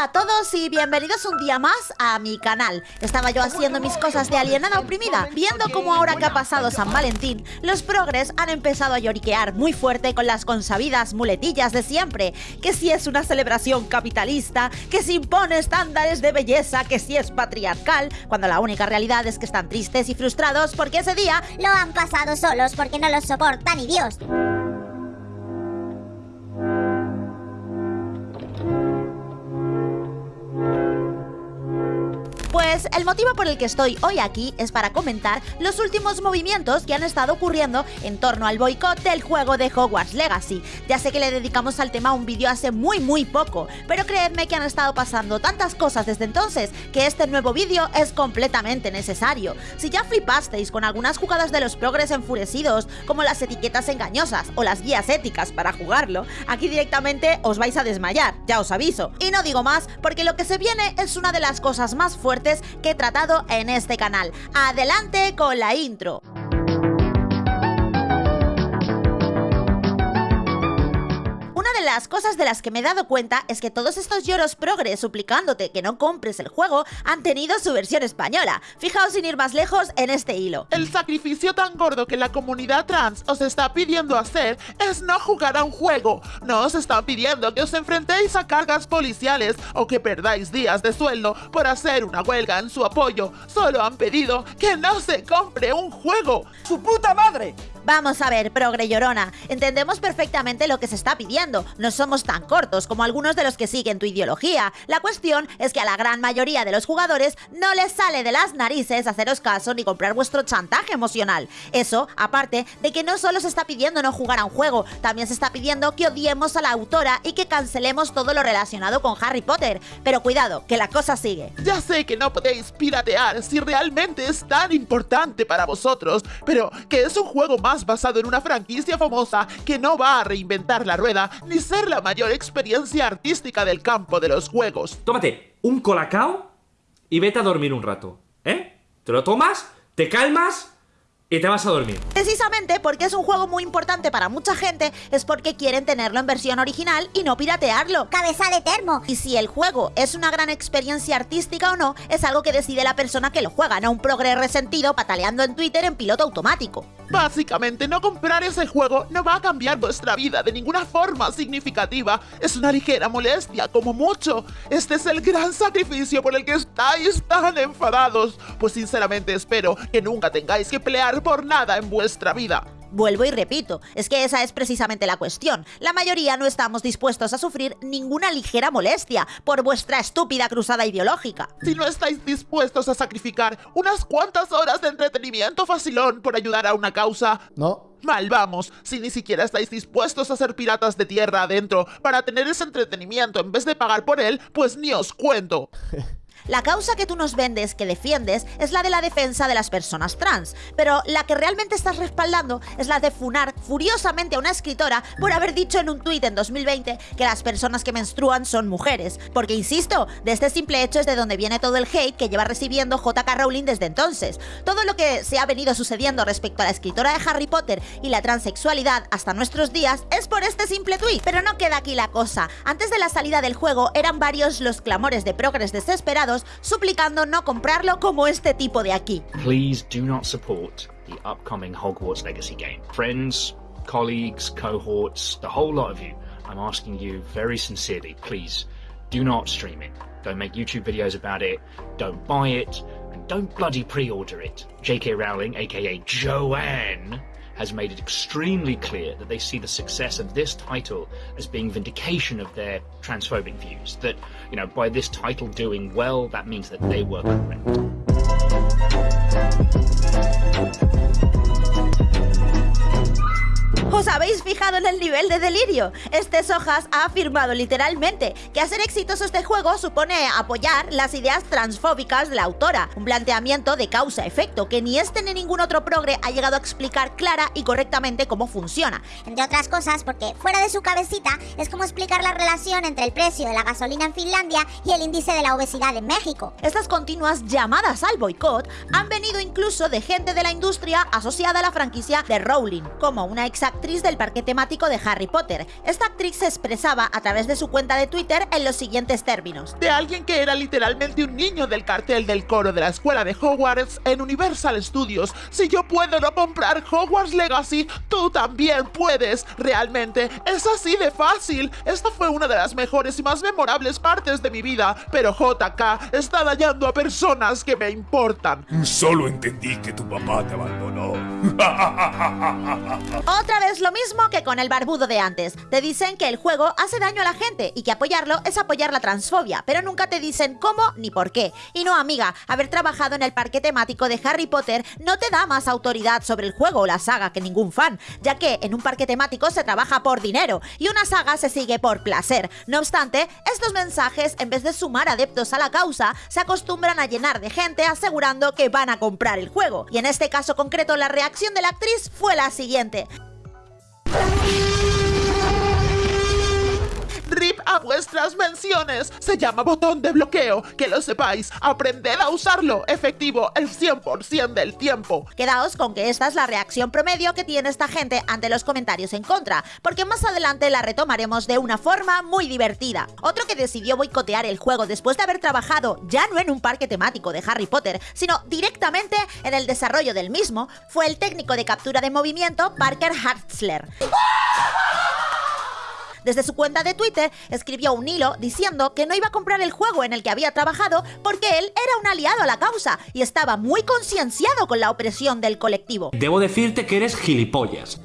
A todos y bienvenidos un día más a mi canal. Estaba yo haciendo mis cosas de alienada oprimida, viendo cómo ahora que ha pasado San Valentín, los progres han empezado a lloriquear muy fuerte con las consabidas muletillas de siempre, que si es una celebración capitalista, que si impone estándares de belleza, que si es patriarcal, cuando la única realidad es que están tristes y frustrados porque ese día lo han pasado solos porque no los soporta ni Dios. Pues el motivo por el que estoy hoy aquí es para comentar los últimos movimientos que han estado ocurriendo en torno al boicot del juego de Hogwarts Legacy. Ya sé que le dedicamos al tema un vídeo hace muy muy poco, pero creedme que han estado pasando tantas cosas desde entonces que este nuevo vídeo es completamente necesario. Si ya flipasteis con algunas jugadas de los progres enfurecidos, como las etiquetas engañosas o las guías éticas para jugarlo, aquí directamente os vais a desmayar, ya os aviso. Y no digo más porque lo que se viene es una de las cosas más fuertes que he tratado en este canal. Adelante con la intro. Las cosas de las que me he dado cuenta es que todos estos lloros progres suplicándote que no compres el juego han tenido su versión española. Fijaos sin ir más lejos en este hilo. El sacrificio tan gordo que la comunidad trans os está pidiendo hacer es no jugar a un juego. No os están pidiendo que os enfrentéis a cargas policiales o que perdáis días de sueldo por hacer una huelga en su apoyo. Solo han pedido que no se compre un juego. ¡Su puta madre! Vamos a ver, progre llorona, entendemos perfectamente lo que se está pidiendo, no somos tan cortos como algunos de los que siguen tu ideología. La cuestión es que a la gran mayoría de los jugadores no les sale de las narices haceros caso ni comprar vuestro chantaje emocional. Eso, aparte de que no solo se está pidiendo no jugar a un juego, también se está pidiendo que odiemos a la autora y que cancelemos todo lo relacionado con Harry Potter. Pero cuidado, que la cosa sigue. Ya sé que no podéis piratear si realmente es tan importante para vosotros, pero que es un juego más basado en una franquicia famosa que no va a reinventar la rueda ni ser la mayor experiencia artística del campo de los juegos. Tómate un colacao y vete a dormir un rato, ¿eh? Te lo tomas, te calmas y te vas a dormir. Precisamente porque es un juego muy importante para mucha gente, es porque quieren tenerlo en versión original y no piratearlo. Cabeza de termo. Y si el juego es una gran experiencia artística o no, es algo que decide la persona que lo juega, no un progre resentido pataleando en Twitter en piloto automático. Básicamente, no comprar ese juego no va a cambiar vuestra vida de ninguna forma significativa. Es una ligera molestia, como mucho. Este es el gran sacrificio por el que estáis tan enfadados. Pues sinceramente espero que nunca tengáis que pelear por nada en vuestra vida. Vuelvo y repito, es que esa es precisamente la cuestión. La mayoría no estamos dispuestos a sufrir ninguna ligera molestia por vuestra estúpida cruzada ideológica. Si no estáis dispuestos a sacrificar unas cuantas horas de entretenimiento facilón por ayudar a una causa... No. Mal vamos, si ni siquiera estáis dispuestos a ser piratas de tierra adentro para tener ese entretenimiento en vez de pagar por él, pues ni os cuento. La causa que tú nos vendes, que defiendes, es la de la defensa de las personas trans, pero la que realmente estás respaldando es la de funar furiosamente a una escritora por haber dicho en un tuit en 2020 que las personas que menstruan son mujeres, porque insisto, de este simple hecho es de donde viene todo el hate que lleva recibiendo JK Rowling desde entonces. Todo lo que se ha venido sucediendo respecto a la escritora de Harry Potter y la transexualidad hasta nuestros días es por este simple tuit, pero no queda aquí la cosa. Antes de la salida del juego eran varios los clamores de progres desesperados suplicando no comprarlo como este tipo de aquí. Please do not support the upcoming Hogwarts Legacy game. Friends, colleagues, cohorts, the whole lot of you, I'm asking you very sincerely, please do not stream it. Don't make YouTube videos about it, don't buy it, and don't bloody pre-order it. J.K. Rowling, aka Joanne, has made it extremely clear that they see the success of this title as being vindication of their transphobic views. That, you know, by this title doing well, that means that they were correct. ¿Os habéis fijado en el nivel de delirio? Este Sojas ha afirmado literalmente que hacer exitoso este juego supone apoyar las ideas transfóbicas de la autora, un planteamiento de causa-efecto que ni este ni ningún otro progre ha llegado a explicar clara y correctamente cómo funciona. Entre otras cosas porque fuera de su cabecita es como explicar la relación entre el precio de la gasolina en Finlandia y el índice de la obesidad en México. Estas continuas llamadas al boicot han venido incluso de gente de la industria asociada a la franquicia de Rowling, como una exactriz actriz del parque temático de Harry Potter. Esta actriz se expresaba a través de su cuenta de Twitter en los siguientes términos. De alguien que era literalmente un niño del cartel del coro de la escuela de Hogwarts en Universal Studios. Si yo puedo no comprar Hogwarts Legacy, tú también puedes. Realmente es así de fácil. Esta fue una de las mejores y más memorables partes de mi vida, pero JK está dañando a personas que me importan. Solo entendí que tu papá te abandonó. Otra vez lo mismo que con el barbudo de antes. Te dicen que el juego hace daño a la gente y que apoyarlo es apoyar la transfobia, pero nunca te dicen cómo ni por qué. Y no, amiga, haber trabajado en el parque temático de Harry Potter no te da más autoridad sobre el juego o la saga que ningún fan, ya que en un parque temático se trabaja por dinero y una saga se sigue por placer. No obstante, estos mensajes, en vez de sumar adeptos a la causa, se acostumbran a llenar de gente asegurando que van a comprar el juego. Y en este caso concreto, la reacción de la actriz fue la siguiente. you. A vuestras menciones. Se llama botón de bloqueo. Que lo sepáis. Aprended a usarlo. Efectivo el 100% del tiempo. Quedaos con que esta es la reacción promedio que tiene esta gente ante los comentarios en contra, porque más adelante la retomaremos de una forma muy divertida. Otro que decidió boicotear el juego después de haber trabajado ya no en un parque temático de Harry Potter, sino directamente en el desarrollo del mismo, fue el técnico de captura de movimiento Parker Hartzler. Desde su cuenta de Twitter escribió un hilo diciendo que no iba a comprar el juego en el que había trabajado porque él era un aliado a la causa y estaba muy concienciado con la opresión del colectivo. Debo decirte que eres gilipollas.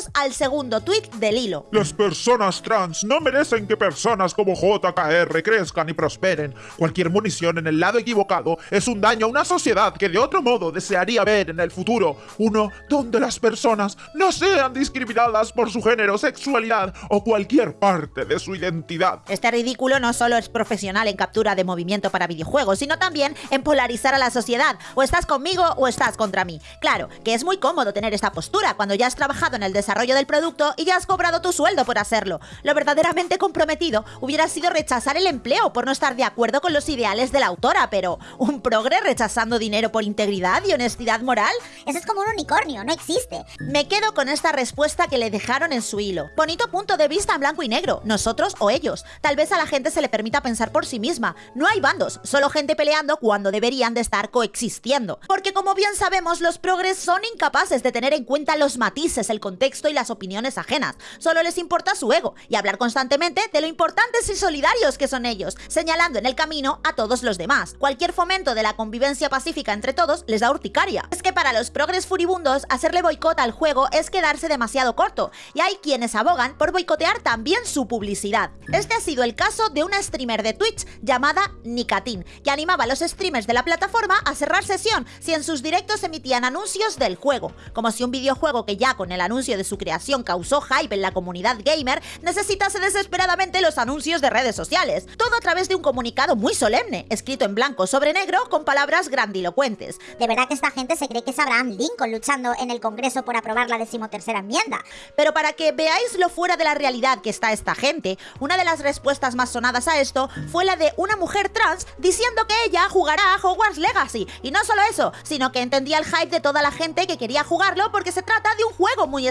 Atentos al segundo tweet del hilo. Las personas trans no merecen que personas como JKR crezcan y prosperen. Cualquier munición en el lado equivocado es un daño a una sociedad que de otro modo desearía ver en el futuro. Uno donde las personas no sean discriminadas por su género, sexualidad o cualquier parte de su identidad. Este ridículo no solo es profesional en captura de movimiento para videojuegos, sino también en polarizar a la sociedad. O estás conmigo o estás contra mí. Claro, que es muy cómodo tener esta postura cuando ya has trabajado en el desarrollo del producto y ya has cobrado tu sueldo por hacerlo. Lo verdaderamente comprometido hubiera sido rechazar el empleo por no estar de acuerdo con los ideales de la autora, pero ¿un progre rechazando dinero por integridad y honestidad moral? Eso es como un unicornio, no existe. Me quedo con esta respuesta que le dejaron en su hilo. Bonito punto de vista en blanco y negro, nosotros o ellos. Tal vez a la gente se le permita pensar por sí misma. No hay bandos, solo gente peleando cuando deberían de estar coexistiendo. Porque como bien sabemos, los progres son incapaces de tener en cuenta los matices, el contexto y las opiniones ajenas. Solo les importa su ego y hablar constantemente de lo importantes y solidarios que son ellos, señalando en el camino a todos los demás. Cualquier fomento de la convivencia pacífica entre todos les da urticaria. Es que para los progres furibundos, hacerle boicot al juego es quedarse demasiado corto, y hay quienes abogan por boicotear también su publicidad. Este ha sido el caso de una streamer de Twitch llamada Nicatin, que animaba a los streamers de la plataforma a cerrar sesión si en sus directos emitían anuncios del juego, como si un videojuego que ya con el anuncio de su creación causó hype en la comunidad gamer necesitase desesperadamente los anuncios de redes sociales, todo a través de un comunicado muy solemne, escrito en blanco sobre negro con palabras grandilocuentes. De verdad que esta gente se cree que es Abraham Lincoln luchando en el Congreso por aprobar la decimotercera enmienda. Pero para que veáis lo fuera de la realidad que está esta gente, una de las respuestas más sonadas a esto fue la de una mujer trans diciendo que ella jugará a Hogwarts Legacy. Y no solo eso, sino que entendía el hype de toda la gente que quería jugarlo porque se trata de un juego muy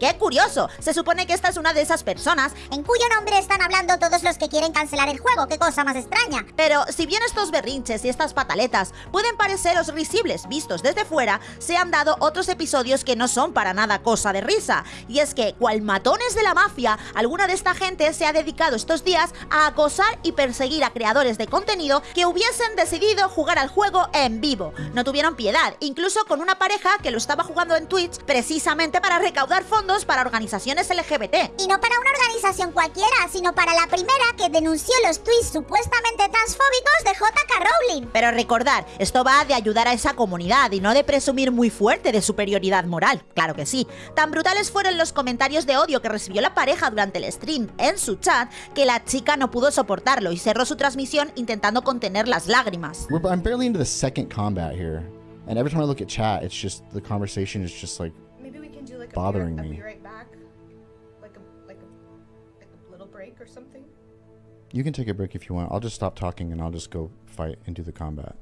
¡Qué curioso! Se supone que esta es una de esas personas En cuyo nombre están hablando todos los que quieren cancelar el juego, qué cosa más extraña. Pero si bien estos berrinches y estas pataletas pueden pareceros risibles vistos desde fuera, se han dado otros episodios que no son para nada cosa de risa. Y es que, cual matones de la mafia, alguna de esta gente se ha dedicado estos días a acosar y perseguir a creadores de contenido que hubiesen decidido jugar al juego en vivo. No tuvieron piedad, incluso con una pareja que lo estaba jugando en Twitch precisamente para recaudar fondos para organizaciones LGBT. Y no para una organización cualquiera, sino para la primera que denunció los tweets supuestamente transfóbicos de JK Rowling. Pero recordar, esto va de ayudar a esa comunidad y no de presumir muy fuerte de superioridad moral, claro que sí. Tan brutales fueron los comentarios de odio que recibió la pareja durante el stream en su chat que la chica no pudo soportarlo y cerró su transmisión intentando contener las lágrimas. We're, I'm barely into the second combat here, and every time I look at chat, it's just the conversation is just like like Bothering a, me. a be right back, like a like a like a little break or something. you can take a break if you want. I'll just stop talking and I'll just go fight and do the combat.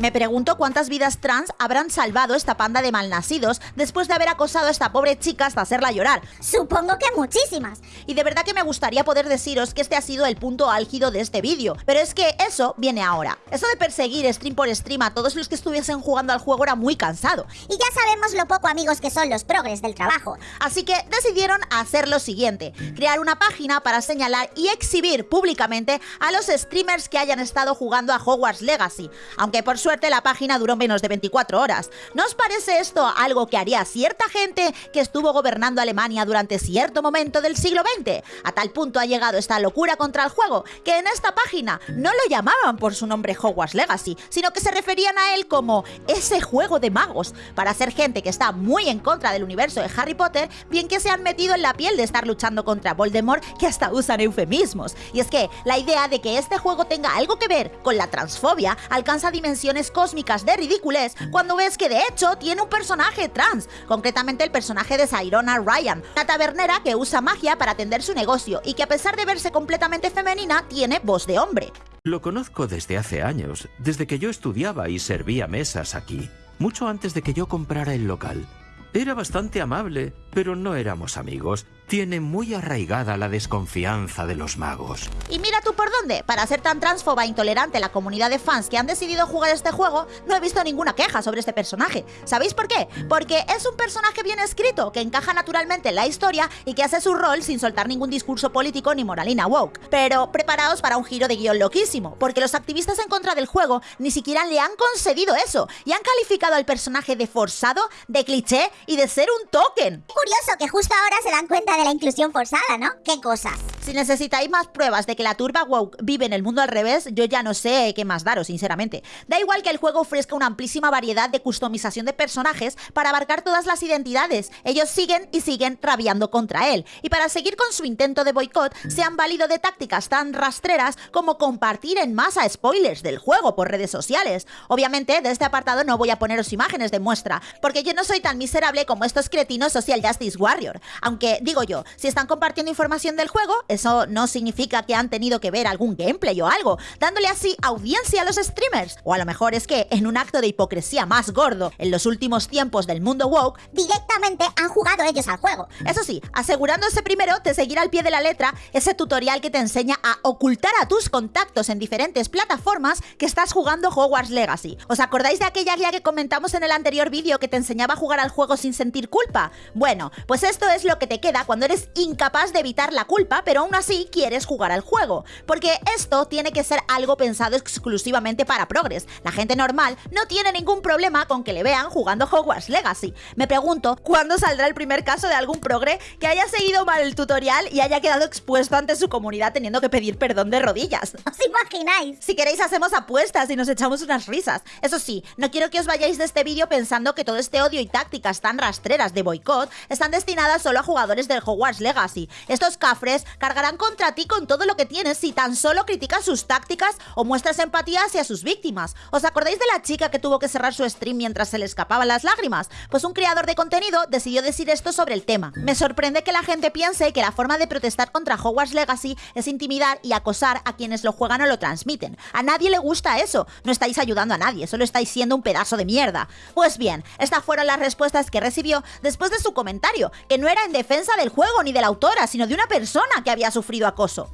Me pregunto cuántas vidas trans habrán salvado esta panda de malnacidos después de haber acosado a esta pobre chica hasta hacerla llorar. Supongo que muchísimas. Y de verdad que me gustaría poder deciros que este ha sido el punto álgido de este vídeo, pero es que eso viene ahora. Eso de perseguir stream por stream a todos los que estuviesen jugando al juego era muy cansado. Y ya sabemos lo poco amigos que son los progres del trabajo. Así que decidieron hacer lo siguiente, crear una página para señalar y exhibir públicamente a los streamers que hayan estado jugando a Hogwarts Legacy, aunque por suerte la página duró menos de 24 horas. ¿No os parece esto algo que haría cierta gente que estuvo gobernando Alemania durante cierto momento del siglo XX? A tal punto ha llegado esta locura contra el juego que en esta página no lo llamaban por su nombre Hogwarts Legacy, sino que se referían a él como ese juego de magos, para ser gente que está muy en contra del universo de Harry Potter, bien que se han metido en la piel de estar luchando contra Voldemort, que hasta usan eufemismos. Y es que la idea de que este juego tenga algo que ver con la transfobia alcanza dimensiones cósmicas de ridiculez cuando ves que de hecho tiene un personaje trans, concretamente el personaje de Sairona Ryan, una tabernera que usa magia para atender su negocio y que a pesar de verse completamente femenina tiene voz de hombre. Lo conozco desde hace años, desde que yo estudiaba y servía mesas aquí, mucho antes de que yo comprara el local. Era bastante amable, pero no éramos amigos. Tiene muy arraigada la desconfianza de los magos. Y mira tú por dónde, para ser tan transfoba e intolerante la comunidad de fans que han decidido jugar este juego, no he visto ninguna queja sobre este personaje. ¿Sabéis por qué? Porque es un personaje bien escrito, que encaja naturalmente en la historia y que hace su rol sin soltar ningún discurso político ni moralina woke. Pero preparaos para un giro de guion loquísimo, porque los activistas en contra del juego ni siquiera le han concedido eso y han calificado al personaje de forzado, de cliché y de ser un token. Curioso que justo ahora se dan cuenta de la inclusión forzada, ¿no? ¿Qué cosas? Si necesitáis más pruebas de que la turba woke vive en el mundo al revés, yo ya no sé qué más daros, sinceramente. Da igual que el juego ofrezca una amplísima variedad de customización de personajes para abarcar todas las identidades. Ellos siguen y siguen rabiando contra él. Y para seguir con su intento de boicot, se han valido de tácticas tan rastreras como compartir en masa spoilers del juego por redes sociales. Obviamente, de este apartado no voy a poneros imágenes de muestra, porque yo no soy tan miserable como estos cretinos Social Justice Warrior. Aunque, digo si están compartiendo información del juego, eso no significa que han tenido que ver algún gameplay o algo, dándole así audiencia a los streamers. O a lo mejor es que, en un acto de hipocresía más gordo en los últimos tiempos del mundo woke, Directamente han jugado ellos al juego. eso sí, asegurándose primero de seguir al pie de la letra ese tutorial que te enseña a ocultar a tus contactos en diferentes plataformas que estás jugando Hogwarts Legacy. ¿Os acordáis de aquella guía que comentamos en el anterior vídeo que te enseñaba a jugar al juego sin sentir culpa? Bueno, pues esto es lo que te queda cuando eres incapaz de evitar la culpa, pero aún así quieres jugar al juego. Porque esto tiene que ser algo pensado exclusivamente para progres. La gente normal no tiene ningún problema con que le vean jugando Hogwarts Legacy. Me pregunto, ¿cuándo saldrá el primer caso de algún progre que haya seguido mal el tutorial y haya quedado expuesto ante su comunidad teniendo que pedir perdón de rodillas? ¿Os imagináis? Si queréis hacemos apuestas y nos echamos unas risas. Eso sí, no quiero que os vayáis de este vídeo pensando que todo este odio y tácticas tan rastreras de boicot están destinadas solo a jugadores Hogwarts Legacy. Estos cafres cargarán contra ti con todo lo que tienes si tan solo criticas sus tácticas o muestras empatía hacia sus víctimas. ¿Os acordáis de la chica que tuvo que cerrar su stream mientras se le escapaban las lágrimas? Pues un creador de contenido decidió decir esto sobre el tema. Me sorprende que la gente piense que la forma de protestar contra Hogwarts Legacy es intimidar y acosar a quienes lo juegan o lo transmiten. A nadie le gusta eso. No estáis ayudando a nadie, solo estáis siendo un pedazo de mierda. Pues bien, estas fueron las respuestas que recibió después de su comentario, que no era en defensa del juego ni de la autora, sino de una persona que había sufrido acoso.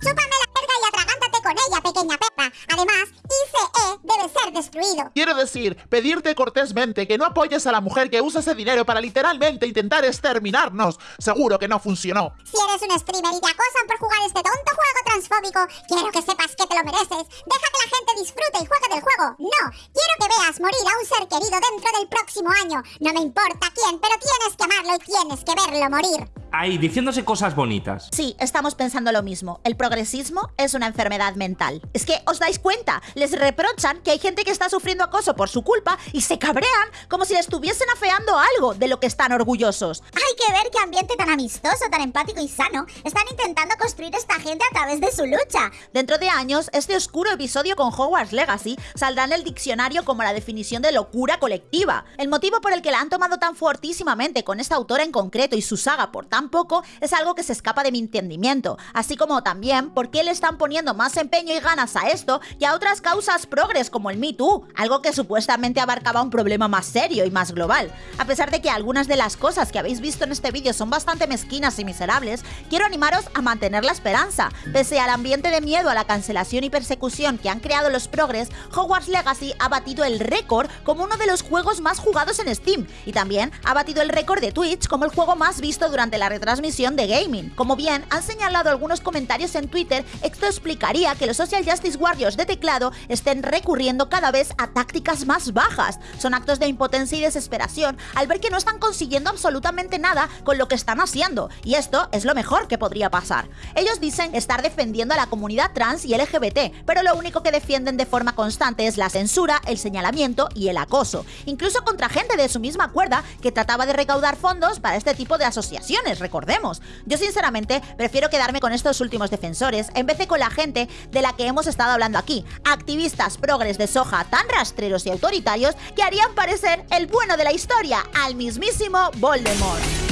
Con ella, pequeña perra. Además, ICE debe ser destruido. Quiero decir, pedirte cortésmente que no apoyes a la mujer que usa ese dinero para literalmente intentar exterminarnos. Seguro que no funcionó. Si eres un streamer y te acosan por jugar este tonto juego transfóbico, quiero que sepas que te lo mereces. Deja que la gente disfrute y juegue del juego. No, quiero que veas morir a un ser querido dentro del próximo año. No me importa quién, pero tienes que amarlo y tienes que verlo morir. Ahí, diciéndose cosas bonitas. Sí, estamos pensando lo mismo. El progresismo es una enfermedad mental. Es que os dais cuenta, les reprochan que hay gente que está sufriendo acoso por su culpa y se cabrean como si le estuviesen afeando algo de lo que están orgullosos. Hay que ver qué ambiente tan amistoso, tan empático y sano están intentando construir esta gente a través de su lucha. Dentro de años, este oscuro episodio con Hogwarts Legacy saldrá en el diccionario como la definición de locura colectiva. El motivo por el que la han tomado tan fortísimamente con esta autora en concreto y su saga por tan poco es algo que se escapa de mi entendimiento, así como también por qué le están poniendo más empeño y ganas a esto que a otras causas progres como el Me Too, algo que supuestamente abarcaba un problema más serio y más global. A pesar de que algunas de las cosas que habéis visto en este vídeo son bastante mezquinas y miserables, quiero animaros a mantener la esperanza. Pese al ambiente de miedo a la cancelación y persecución que han creado los progres, Hogwarts Legacy ha batido el récord como uno de los juegos más jugados en Steam y también ha batido el récord de Twitch como el juego más visto durante la retransmisión de gaming. Como bien han señalado algunos comentarios en Twitter, esto explicaría que los Social Justice Warriors de teclado estén recurriendo cada vez a tácticas más bajas. Son actos de impotencia y desesperación al ver que no están consiguiendo absolutamente nada con lo que están haciendo, y esto es lo mejor que podría pasar. Ellos dicen estar defendiendo a la comunidad trans y LGBT, pero lo único que defienden de forma constante es la censura, el señalamiento y el acoso, incluso contra gente de su misma cuerda que trataba de recaudar fondos para este tipo de asociaciones, recordemos. Yo sinceramente prefiero quedarme con estos últimos defensores en vez de con la gente de la que hemos estado hablando aquí, activistas progres de soja tan rastreros y autoritarios que harían parecer el bueno de la historia al mismísimo Voldemort.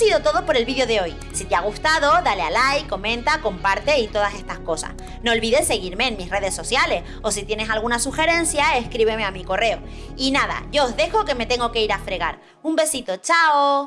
Sido todo por el vídeo de hoy. Si te ha gustado, dale a like, comenta, comparte y todas estas cosas. No olvides seguirme en mis redes sociales o si tienes alguna sugerencia, escríbeme a mi correo. Y nada, yo os dejo que me tengo que ir a fregar. Un besito, chao.